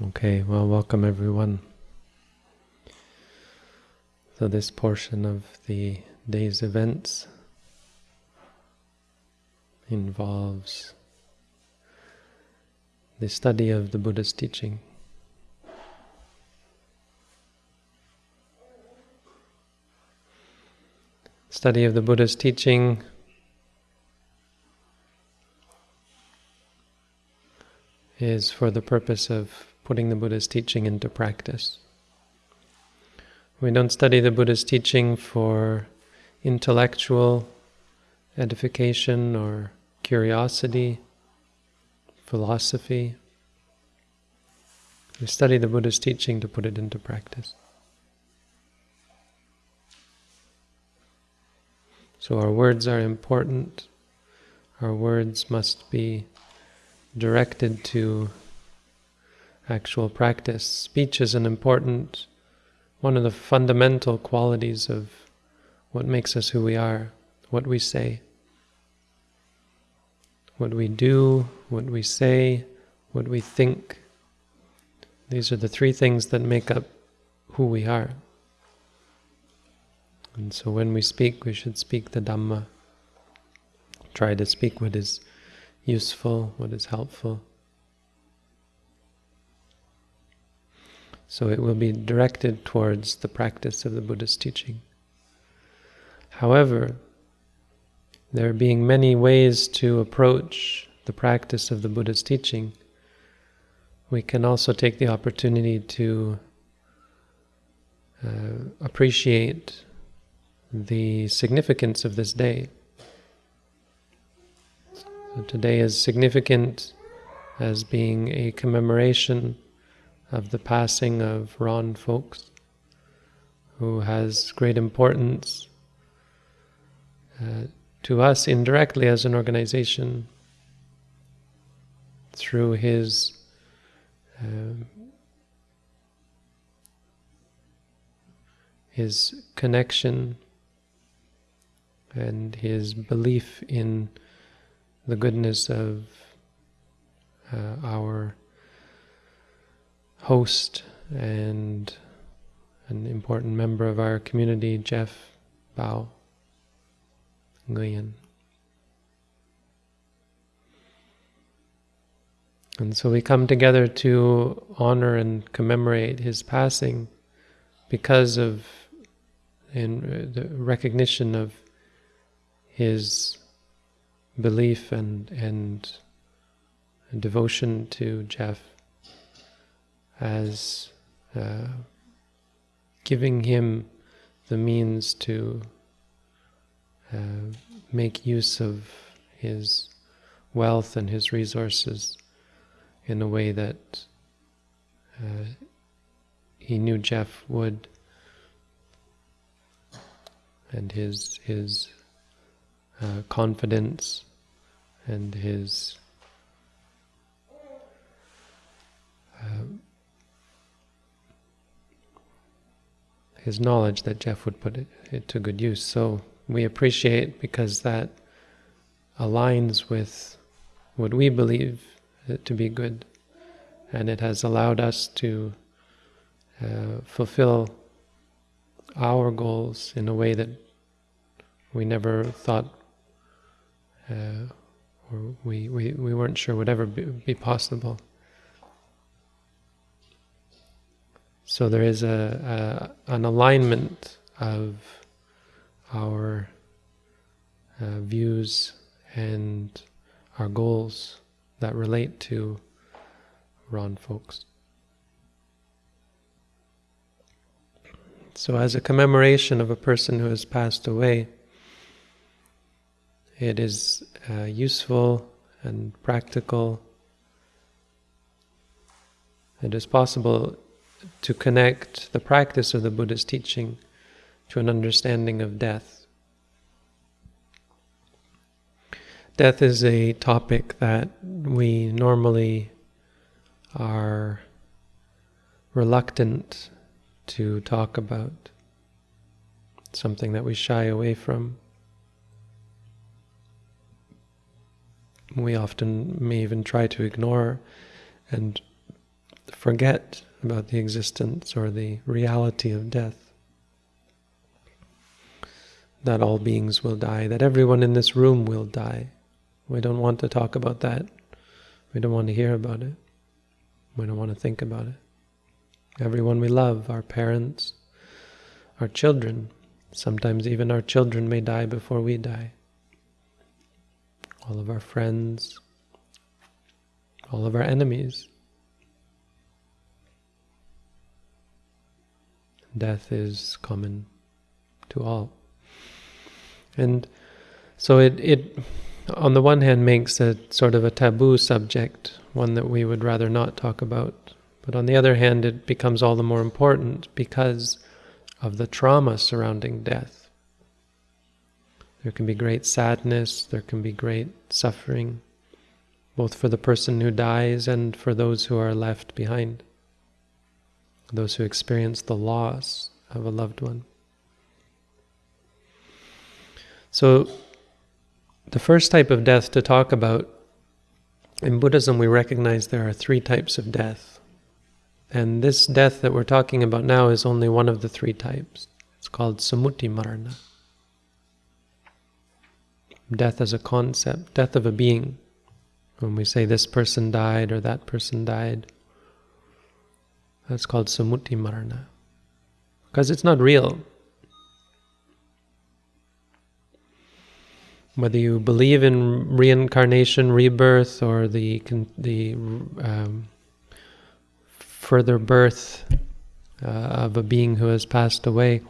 Okay, well, welcome everyone. So, this portion of the day's events involves the study of the Buddha's teaching. Study of the Buddha's teaching is for the purpose of putting the Buddha's teaching into practice. We don't study the Buddha's teaching for intellectual edification or curiosity, philosophy. We study the Buddha's teaching to put it into practice. So our words are important. Our words must be directed to actual practice. Speech is an important, one of the fundamental qualities of what makes us who we are, what we say. What we do, what we say, what we think. These are the three things that make up who we are. And so when we speak, we should speak the Dhamma. Try to speak what is useful, what is helpful. So it will be directed towards the practice of the Buddha's teaching. However, there being many ways to approach the practice of the Buddha's teaching, we can also take the opportunity to uh, appreciate the significance of this day. So today is significant as being a commemoration of the passing of Ron Foulkes, who has great importance uh, to us indirectly as an organization through his uh, his connection and his belief in the goodness of uh, our host and an important member of our community, Jeff Bao Nguyen. And so we come together to honor and commemorate his passing because of in the recognition of his belief and and devotion to Jeff as uh, giving him the means to uh, make use of his wealth and his resources in a way that uh, he knew Jeff would, and his his uh, confidence and his his knowledge that Jeff would put it, it to good use. So we appreciate because that aligns with what we believe to be good, and it has allowed us to uh, fulfill our goals in a way that we never thought uh, or we, we, we weren't sure would ever be, be possible. So there is a, a an alignment of our uh, views and our goals that relate to Ron Foulkes. So as a commemoration of a person who has passed away, it is uh, useful and practical. It is possible to connect the practice of the Buddha's teaching to an understanding of death. Death is a topic that we normally are reluctant to talk about, something that we shy away from. We often may even try to ignore and forget about the existence or the reality of death. That all beings will die, that everyone in this room will die. We don't want to talk about that. We don't want to hear about it. We don't want to think about it. Everyone we love, our parents, our children, sometimes even our children may die before we die. All of our friends, all of our enemies. Death is common to all. And so it, it, on the one hand, makes it sort of a taboo subject, one that we would rather not talk about. But on the other hand, it becomes all the more important because of the trauma surrounding death. There can be great sadness, there can be great suffering, both for the person who dies and for those who are left behind, those who experience the loss of a loved one. So, the first type of death to talk about, in Buddhism we recognize there are three types of death. And this death that we're talking about now is only one of the three types. It's called sammuti marana. Death as a concept, death of a being. When we say this person died or that person died, that's called sammuti marana. Because it's not real. Whether you believe in reincarnation, rebirth, or the the um, further birth uh, of a being who has passed away.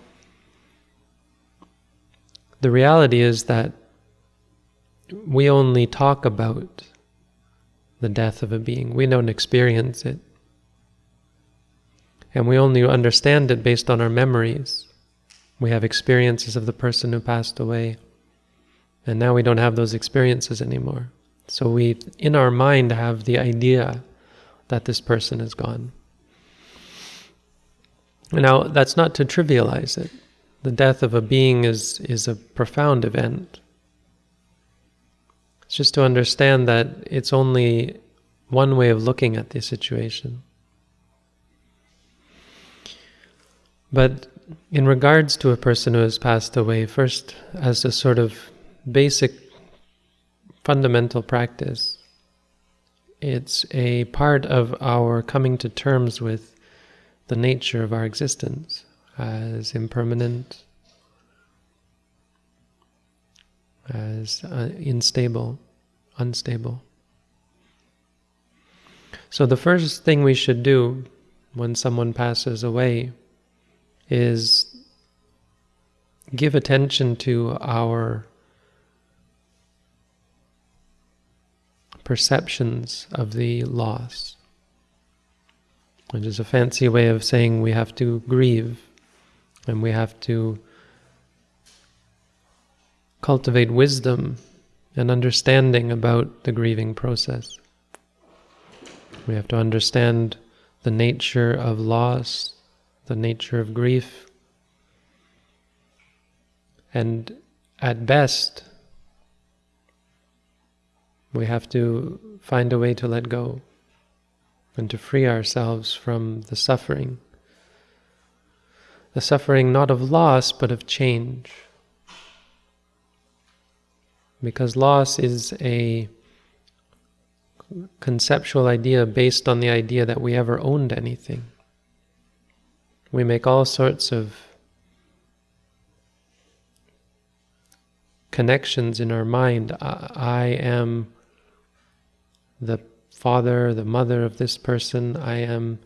The reality is that we only talk about the death of a being. We don't experience it. And we only understand it based on our memories. We have experiences of the person who passed away. And now we don't have those experiences anymore. So we, in our mind, have the idea that this person is gone. Now, that's not to trivialize it. The death of a being is, is a profound event. It's just to understand that it's only one way of looking at the situation. But in regards to a person who has passed away, first, as a sort of basic fundamental practice, it's a part of our coming to terms with the nature of our existence as impermanent, as uh, unstable, unstable. So the first thing we should do when someone passes away is give attention to our perceptions of the loss which is a fancy way of saying we have to grieve and we have to cultivate wisdom and understanding about the grieving process. We have to understand the nature of loss, the nature of grief, and at best, we have to find a way to let go and to free ourselves from the suffering. The suffering not of loss, but of change. Because loss is a conceptual idea based on the idea that we ever owned anything. We make all sorts of connections in our mind. I, I am the father, the mother of this person, I am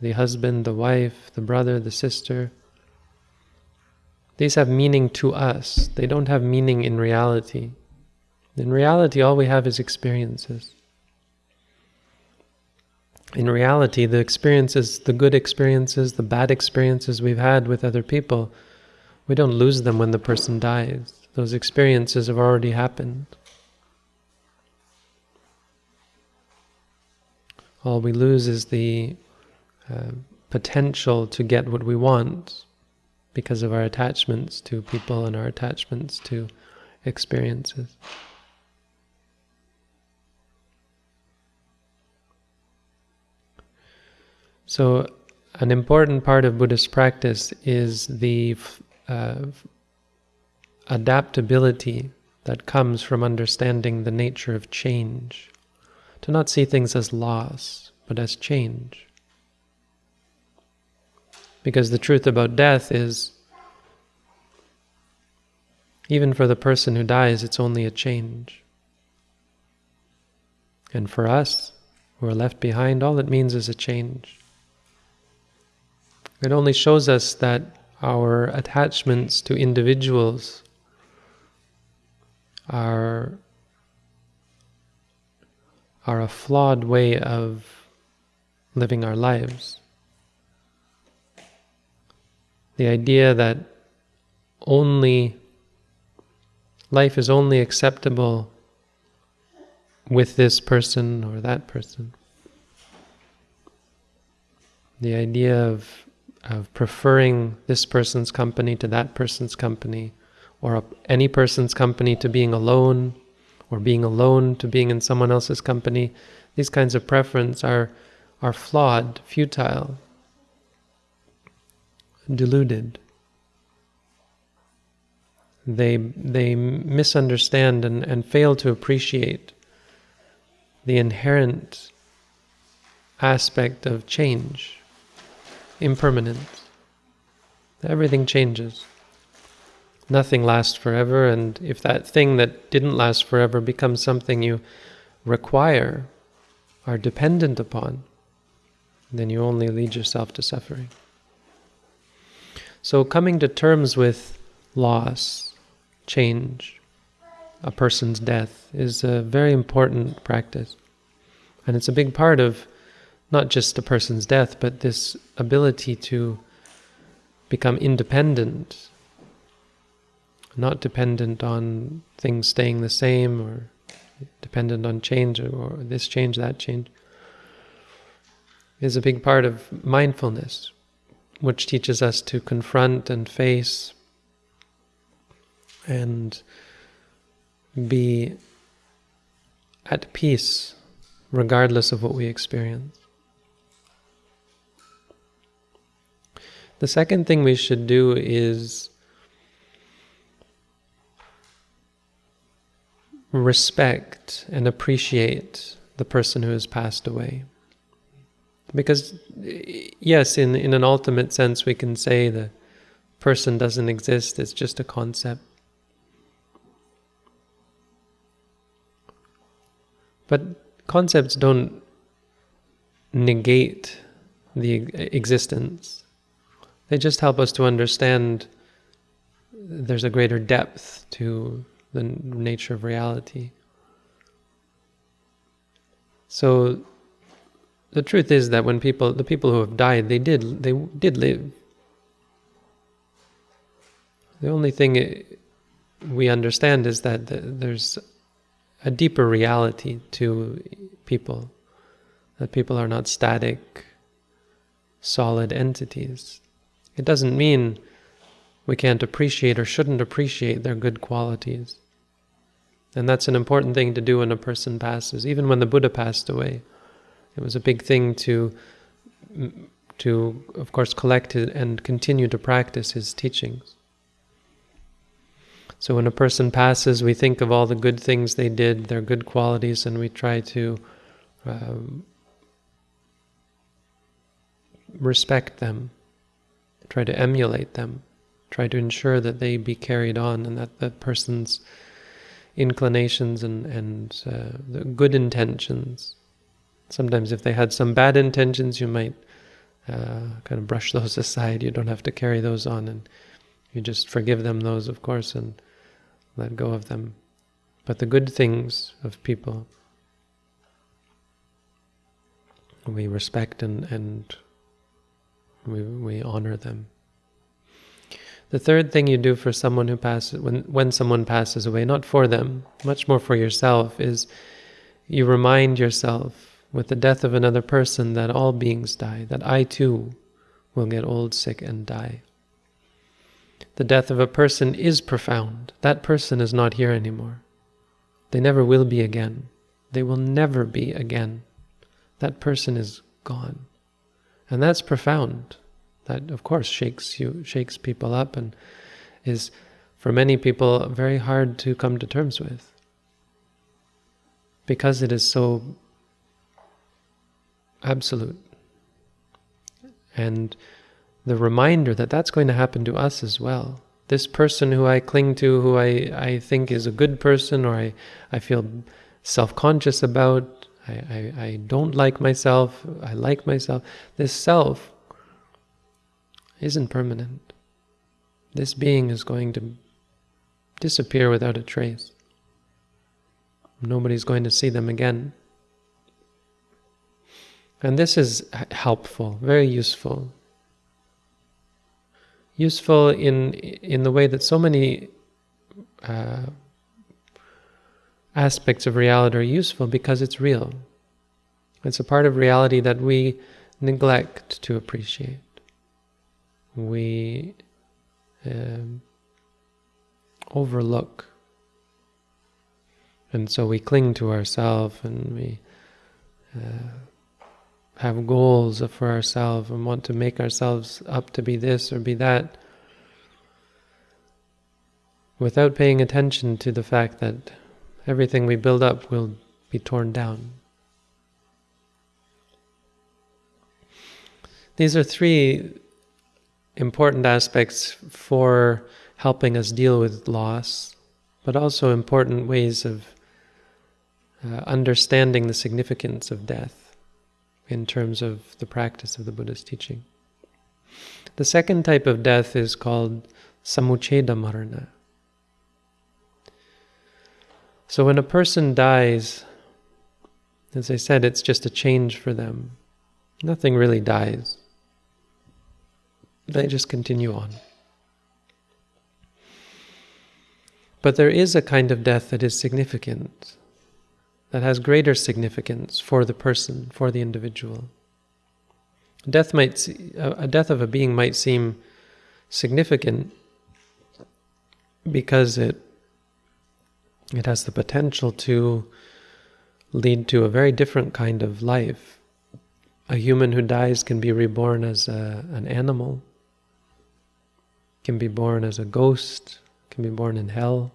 the husband, the wife, the brother, the sister. These have meaning to us. They don't have meaning in reality. In reality, all we have is experiences. In reality, the experiences, the good experiences, the bad experiences we've had with other people, we don't lose them when the person dies. Those experiences have already happened. All we lose is the uh, potential to get what we want because of our attachments to people and our attachments to experiences. So, an important part of Buddhist practice is the uh, adaptability that comes from understanding the nature of change. To not see things as loss, but as change. Because the truth about death is, even for the person who dies, it's only a change. And for us, who are left behind, all it means is a change. It only shows us that our attachments to individuals are, are a flawed way of living our lives. The idea that only life is only acceptable with this person or that person. The idea of, of preferring this person's company to that person's company, or any person's company to being alone, or being alone to being in someone else's company, these kinds of preference are, are flawed, futile, deluded. They, they misunderstand and, and fail to appreciate the inherent aspect of change, impermanence. Everything changes. Nothing lasts forever, and if that thing that didn't last forever becomes something you require, are dependent upon, then you only lead yourself to suffering. So coming to terms with loss, change, a person's death is a very important practice. And it's a big part of not just a person's death, but this ability to become independent, not dependent on things staying the same or dependent on change or this change, that change, is a big part of mindfulness, which teaches us to confront and face and be at peace regardless of what we experience. The second thing we should do is respect and appreciate the person who has passed away. Because, yes, in, in an ultimate sense, we can say the person doesn't exist, it's just a concept. But concepts don't negate the existence. They just help us to understand there's a greater depth to the nature of reality. So the truth is that when people, the people who have died, they did, they did live. The only thing we understand is that there's a deeper reality to people, that people are not static, solid entities. It doesn't mean we can't appreciate or shouldn't appreciate their good qualities. And that's an important thing to do when a person passes. Even when the Buddha passed away, it was a big thing to, to of course, collect and continue to practice his teachings. So when a person passes, we think of all the good things they did, their good qualities, and we try to um, respect them, try to emulate them, try to ensure that they be carried on and that that person's inclinations and, and uh, the good intentions. Sometimes if they had some bad intentions, you might uh, kind of brush those aside. You don't have to carry those on and you just forgive them those, of course, and let go of them. But the good things of people, we respect and, and we, we honor them. The third thing you do for someone who passes, when, when someone passes away, not for them, much more for yourself, is you remind yourself with the death of another person that all beings die, that I too will get old, sick, and die. The death of a person is profound. That person is not here anymore. They never will be again. They will never be again. That person is gone. And that's profound. That, of course, shakes you, shakes people up, and is, for many people, very hard to come to terms with. Because it is so absolute. And the reminder that that's going to happen to us as well. This person who I cling to, who I, I think is a good person, or I, I feel self conscious about, I, I, I don't like myself, I like myself. This self isn't permanent. This being is going to disappear without a trace. Nobody's going to see them again. And this is helpful, very useful. Useful in in the way that so many uh, aspects of reality are useful because it's real. It's a part of reality that we neglect to appreciate. We um, overlook. And so we cling to ourselves and we uh, have goals for ourselves and want to make ourselves up to be this or be that without paying attention to the fact that everything we build up will be torn down. These are three important aspects for helping us deal with loss, but also important ways of uh, understanding the significance of death in terms of the practice of the Buddha's teaching. The second type of death is called samuccheda marana. So when a person dies, as I said, it's just a change for them. Nothing really dies. They just continue on. But there is a kind of death that is significant that has greater significance for the person, for the individual. Death might, a death of a being might seem significant because it it has the potential to lead to a very different kind of life. A human who dies can be reborn as a, an animal, can be born as a ghost, can be born in hell,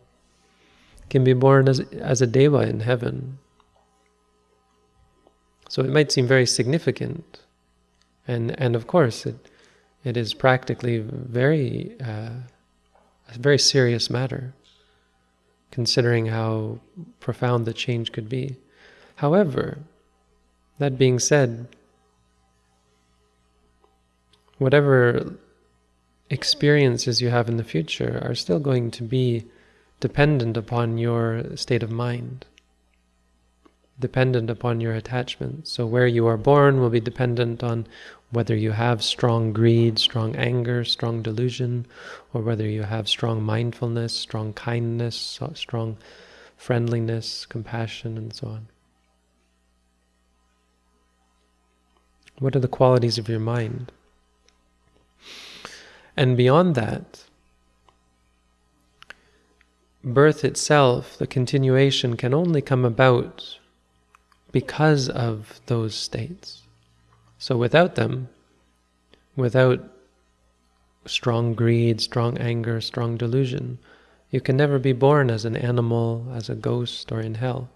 can be born as, as a deva in heaven. So it might seem very significant, and and of course it it is practically very uh, a very serious matter, considering how profound the change could be. However, that being said, whatever experiences you have in the future are still going to be dependent upon your state of mind dependent upon your attachment. So where you are born will be dependent on whether you have strong greed, strong anger, strong delusion, or whether you have strong mindfulness, strong kindness, strong friendliness, compassion, and so on. What are the qualities of your mind? And beyond that, birth itself, the continuation, can only come about because of those states. So without them, without strong greed, strong anger, strong delusion, you can never be born as an animal, as a ghost, or in hell.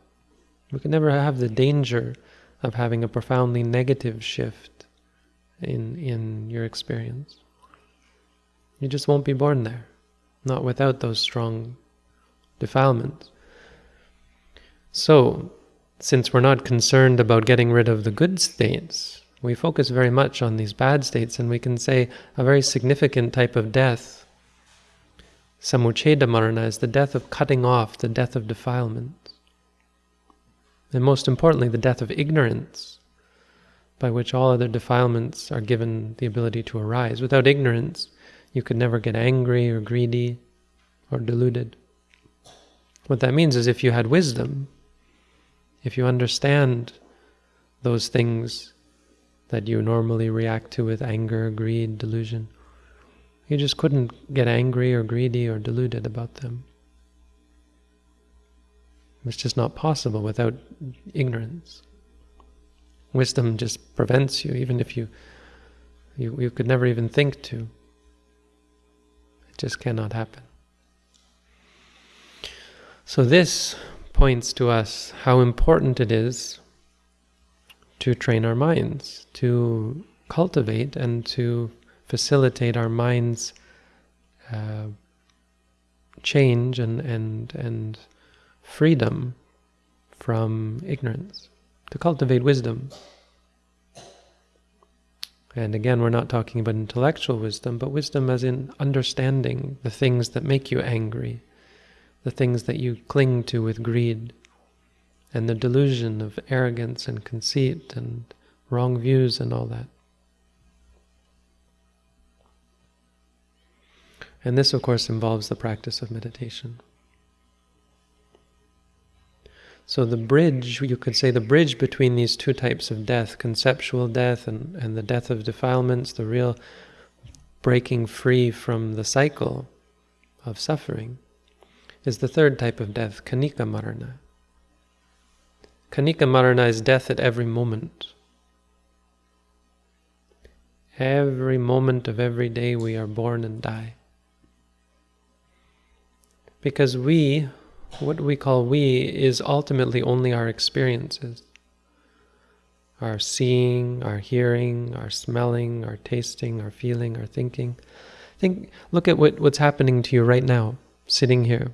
You can never have the danger of having a profoundly negative shift in, in your experience. You just won't be born there, not without those strong defilements. So, since we're not concerned about getting rid of the good states, we focus very much on these bad states, and we can say a very significant type of death, samuccheda marana, is the death of cutting off, the death of defilement. And most importantly, the death of ignorance, by which all other defilements are given the ability to arise. Without ignorance, you could never get angry or greedy or deluded. What that means is if you had wisdom, if you understand those things that you normally react to with anger, greed, delusion, you just couldn't get angry or greedy or deluded about them. It's just not possible without ignorance. Wisdom just prevents you, even if you You, you could never even think to. Just cannot happen. So this points to us how important it is to train our minds, to cultivate and to facilitate our minds uh, change and, and, and freedom from ignorance, to cultivate wisdom. And again, we're not talking about intellectual wisdom, but wisdom as in understanding the things that make you angry, the things that you cling to with greed, and the delusion of arrogance and conceit and wrong views and all that. And this, of course, involves the practice of meditation. So the bridge, you could say the bridge between these two types of death, conceptual death and, and the death of defilements, the real breaking free from the cycle of suffering, is the third type of death, Khanika Marana. Khanika Marana is death at every moment. Every moment of every day we are born and die. Because we, what we call we, is ultimately only our experiences. Our seeing, our hearing, our smelling, our tasting, our feeling, our thinking. Think, look at what, what's happening to you right now, sitting here.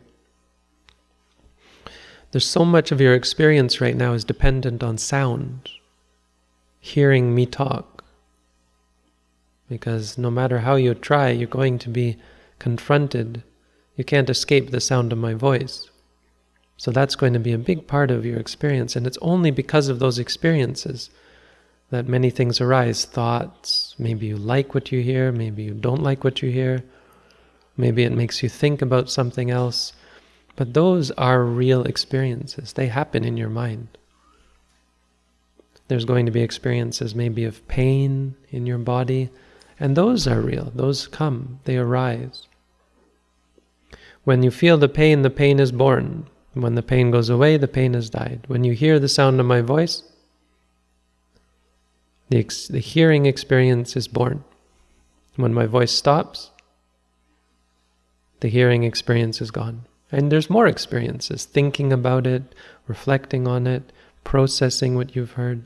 There's so much of your experience right now is dependent on sound, hearing me talk. Because no matter how you try, you're going to be confronted you can't escape the sound of my voice. So that's going to be a big part of your experience. And it's only because of those experiences that many things arise. Thoughts, maybe you like what you hear, maybe you don't like what you hear. Maybe it makes you think about something else. But those are real experiences. They happen in your mind. There's going to be experiences maybe of pain in your body. And those are real. Those come. They arise. When you feel the pain, the pain is born. When the pain goes away, the pain has died. When you hear the sound of my voice, the, the hearing experience is born. When my voice stops, the hearing experience is gone. And there's more experiences, thinking about it, reflecting on it, processing what you've heard.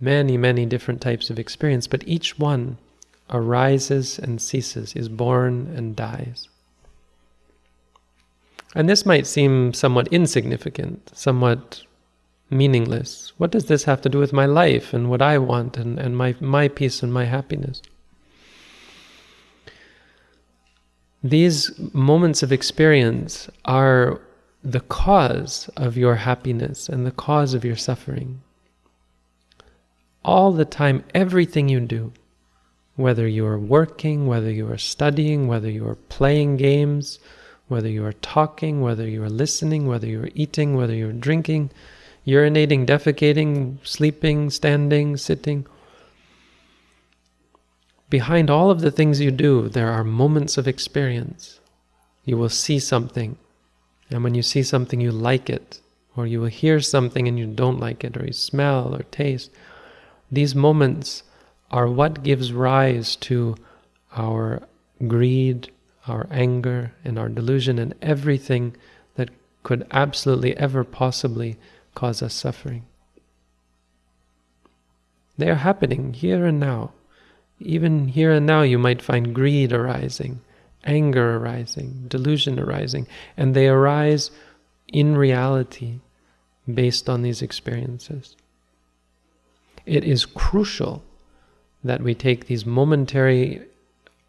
Many, many different types of experience, but each one arises and ceases, is born and dies. And this might seem somewhat insignificant, somewhat meaningless. What does this have to do with my life and what I want and, and my, my peace and my happiness? These moments of experience are the cause of your happiness and the cause of your suffering. All the time, everything you do, whether you are working, whether you are studying, whether you are playing games, whether you are talking, whether you are listening, whether you are eating, whether you are drinking, urinating, defecating, sleeping, standing, sitting. Behind all of the things you do, there are moments of experience. You will see something, and when you see something, you like it, or you will hear something and you don't like it, or you smell or taste. These moments are what gives rise to our greed, our anger and our delusion and everything that could absolutely ever possibly cause us suffering. They are happening here and now. Even here and now, you might find greed arising, anger arising, delusion arising, and they arise in reality based on these experiences. It is crucial that we take these momentary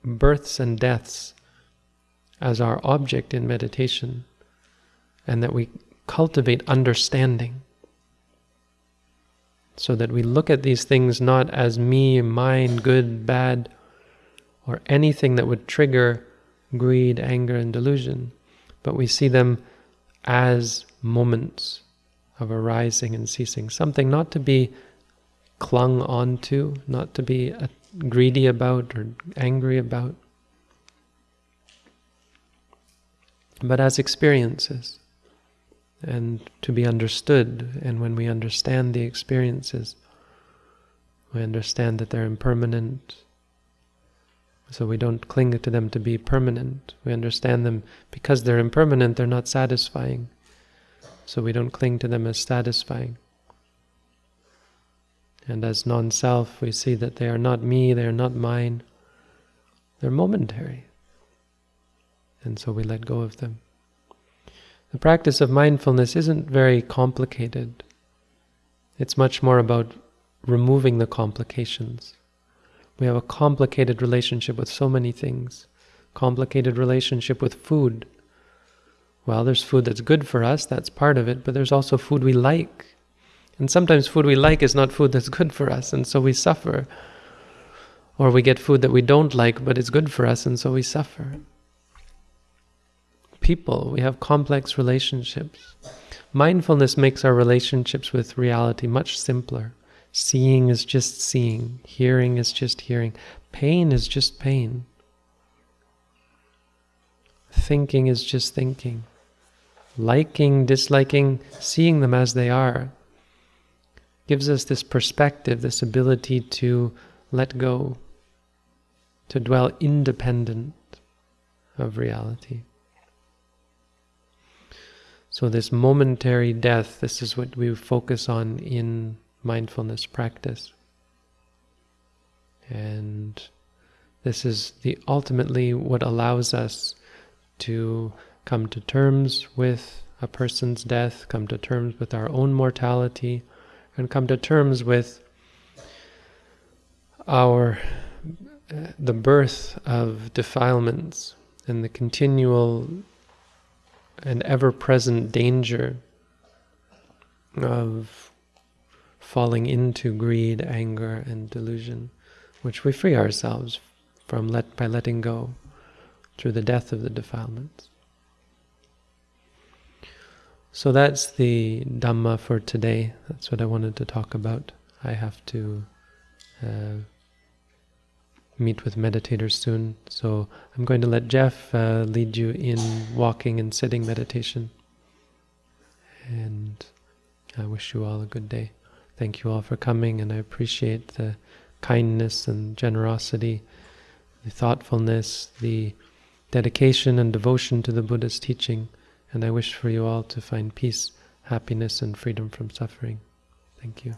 births and deaths as our object in meditation and that we cultivate understanding. So that we look at these things not as me, mine, good, bad, or anything that would trigger greed, anger, and delusion, but we see them as moments of arising and ceasing, something not to be clung onto, not to be uh, greedy about or angry about, but as experiences and to be understood. And when we understand the experiences, We understand that they're impermanent, so we don't cling to them to be permanent. We understand them because they're impermanent, they're not satisfying. So we don't cling to them as satisfying. And as non self, we see that they are not me, they are not mine, they're momentary. And so we let go of them. The practice of mindfulness isn't very complicated. It's much more about removing the complications. We have a complicated relationship with so many things. Complicated relationship with food. Well, there's food that's good for us, that's part of it, but there's also food we like. And sometimes food we like is not food that's good for us, and so we suffer. Or we get food that we don't like, but it's good for us, and so we suffer. People, we have complex relationships. Mindfulness makes our relationships with reality much simpler. Seeing is just seeing, hearing is just hearing, pain is just pain. Thinking is just thinking. Liking, disliking, seeing them as they are gives us this perspective, this ability to let go, to dwell independent of reality. So, this momentary death, this is what we focus on in mindfulness practice. And this is the ultimately what allows us to come to terms with a person's death, come to terms with our own mortality, and come to terms with our uh, the birth of defilements and the continual and ever-present danger of falling into greed, anger, and delusion, which we free ourselves from let, by letting go through the death of the defilements. So that's the Dhamma for today. That's what I wanted to talk about. I have to uh, meet with meditators soon, so I'm going to let Jeff uh, lead you in walking and sitting meditation. And I wish you all a good day. Thank you all for coming, and I appreciate the kindness and generosity, the thoughtfulness, the dedication and devotion to the Buddha's teaching. And I wish for you all to find peace, happiness, and freedom from suffering. Thank you.